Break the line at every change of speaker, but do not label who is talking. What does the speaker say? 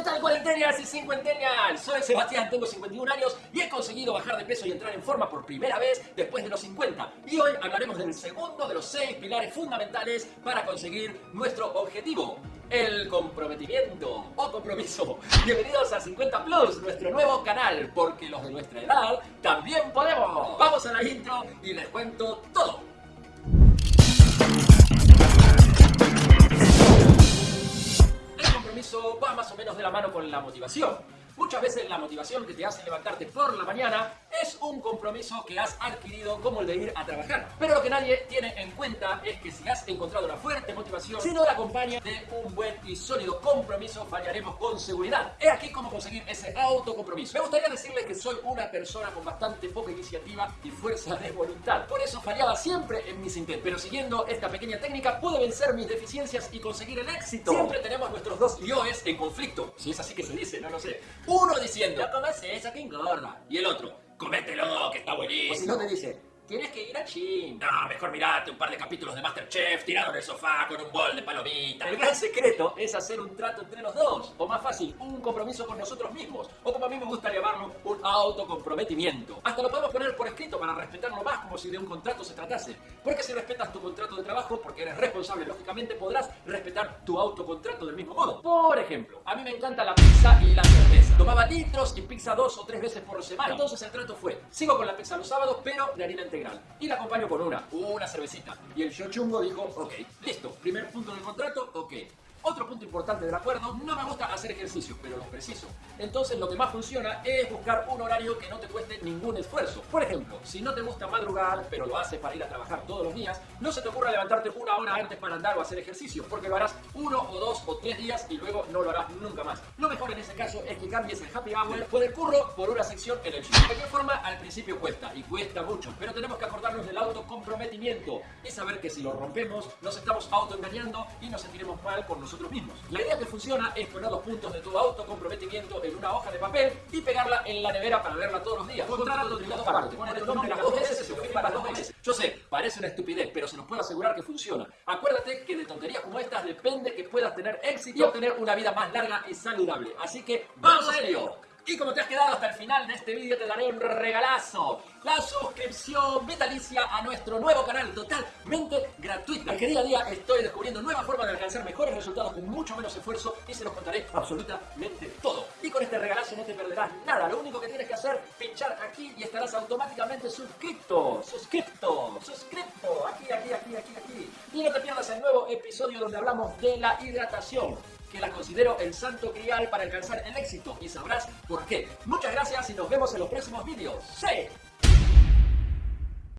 ¿Qué tal cuarentenas y cincuentennials? Soy Sebastián, tengo 51 años y he conseguido bajar de peso y entrar en forma por primera vez después de los 50. Y hoy hablaremos del segundo de los seis pilares fundamentales para conseguir nuestro objetivo. El comprometimiento o compromiso. Bienvenidos a 50 Plus, nuestro nuevo canal, porque los de nuestra edad también podemos. Vamos a la intro y les cuento todo. Más o menos de la mano con la motivación. Muchas veces la motivación que te hace levantarte por la mañana es un compromiso que has adquirido como el de ir a trabajar. Pero lo que nadie tiene en cuenta es que si has encontrado una fuerte motivación, si no la acompaña de un buen y sólido compromiso, fallaremos con seguridad. He aquí cómo conseguir ese autocompromiso. Me gustaría decirles que soy una persona con bastante poca iniciativa y fuerza de voluntad. Por eso fallaba siempre en mis intentos. Pero siguiendo esta pequeña técnica pude vencer mis deficiencias y conseguir el éxito. Siempre tenemos nuestros dos yoes en conflicto. Si es así que se dice, no lo sé. Uno diciendo, no comas esa que engorda. Y el otro, comételo, que está buenísimo. O si no te dice, Tienes que ir a gym. No, mejor mirate un par de capítulos de Masterchef tirado en el sofá con un bol de palomitas. El gran secreto es hacer un trato entre los dos. O más fácil, un compromiso con nosotros mismos. O como a mí me gusta llamarlo, un autocomprometimiento. Hasta lo podemos poner por escrito para respetarlo más como si de un contrato se tratase. Porque si respetas tu contrato de trabajo, porque eres responsable, lógicamente podrás respetar tu autocontrato del mismo modo. Por ejemplo, a mí me encanta la pizza y la cerveza. Tomaba litros y pizza dos o tres veces por semana. Entonces el trato fue, sigo con la pizza los sábados, pero de harina integral. Y la acompaño con una, una cervecita. Y el yo chungo dijo, ok, listo, primer punto del contrato, ok. Otro punto importante del acuerdo, no me gusta hacer ejercicio, pero lo preciso. Entonces lo que más funciona es buscar un horario que no te cueste ningún esfuerzo. Por ejemplo, si no te gusta madrugar, pero lo haces para ir a trabajar todos los días, no se te ocurra levantarte una hora antes para andar o hacer ejercicio, porque lo harás uno o dos o tres días y luego no lo harás nunca más. Lo mejor en ese caso es que cambies el happy hour por el curro por una sección en el gym. De cualquier forma, al principio cuesta, y cuesta mucho, pero tenemos que acordarnos del autocomprometimiento y saber que si lo rompemos, nos estamos autoengañando y nos sentiremos mal por nosotros mismos. La idea que funciona es poner los puntos de tu autocomprometimiento en una hoja de papel y pegarla en la nevera para verla todos los días. Contrato de dos partes. Poner el nombre las dos veces y para dos veces. Yo sé, parece una estupidez, pero se nos puede asegurar que funciona. Acuérdate que de tonterías como estas depende que puedas tener éxito y obtener una vida más larga y saludable. Así que, ¡vamos a ello! Y como te has quedado hasta el final de este vídeo, te daré un regalazo. La suscripción vitalicia a nuestro nuevo canal totalmente gratuita. Que día a día estoy descubriendo nuevas formas de alcanzar mejores resultados con mucho menos esfuerzo y se los contaré absolutamente todo. Y con este regalazo no te perderás nada. Lo único que tienes que hacer, pinchar aquí y estarás automáticamente suscrito. Suscrito, suscrito. Aquí, aquí, aquí, aquí, aquí. Y no te pierdas el nuevo episodio donde hablamos de la hidratación que la considero el santo grial para alcanzar el éxito y sabrás por qué. Muchas gracias y nos vemos en los próximos vídeos. ¡Sí!